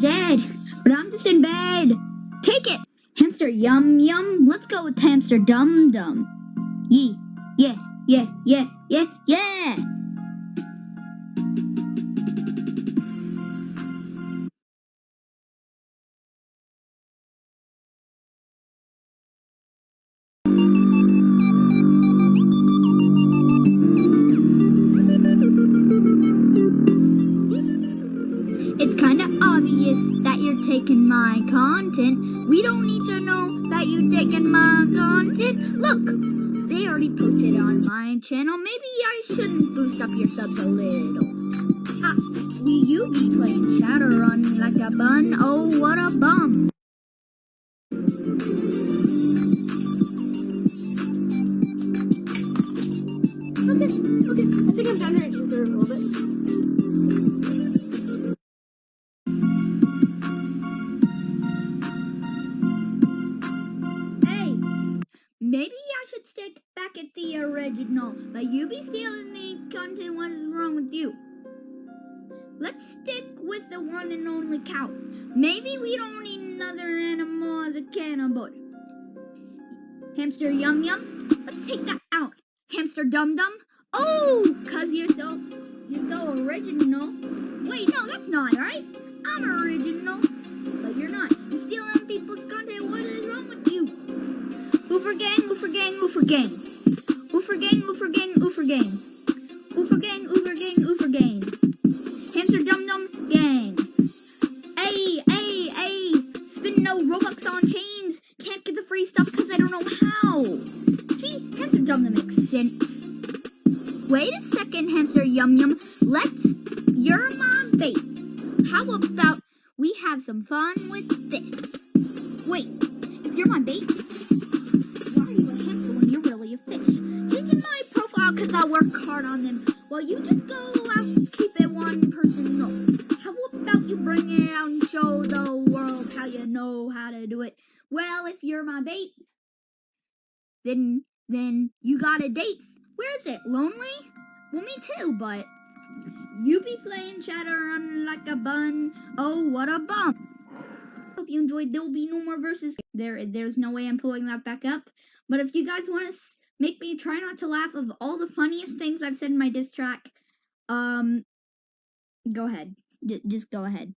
Dead, but I'm just in bed. Take it, hamster yum yum. Let's go with hamster dum dum. Yee, yeah, yeah, yeah, yeah, yeah. My content. We don't need to know that you're taking my content. Look, they already posted on my channel. Maybe I shouldn't boost up your subs a little. Ah, will you be playing Shadowrun like a bun? Oh, what a bum. Okay, okay. I think I'm done ranting for a little bit. Back at the original, but you be stealing the content. What is wrong with you? Let's stick with the one and only cow. Maybe we don't need another animal as a cannibal. Hamster yum yum. Let's take that out. Hamster dum dum. Oh, cause you're so you're so original. Wait, no, that's not right. I'm original, but you're not. Oofer gang, oofer gang, oofer gang. Oofer gang, oofer gang, oofer gang. Oofer gang, oofer gang, oofer gang. Hamster dum dum gang. Ay, ay, ay. Spin no Robux on chains. Can't get the free stuff because I don't know how. See, hamster dum dum makes sense. Wait a second, hamster yum yum. Let's. You're my bait. How about we have some fun with this? Wait, if you're my bait, work hard on them. Well, you just go out keep it one person. How about you bring it out and show the world how you know how to do it? Well, if you're my bait, then then you got a date. Where is it? Lonely? Well, me too, but you be playing Shadowrun like a bun. Oh, what a bum! Hope you enjoyed. There will be no more verses. There, there's no way I'm pulling that back up. But if you guys want to make me try not to laugh of all the funniest things I've said in my diss track, um, go ahead. J- just go ahead.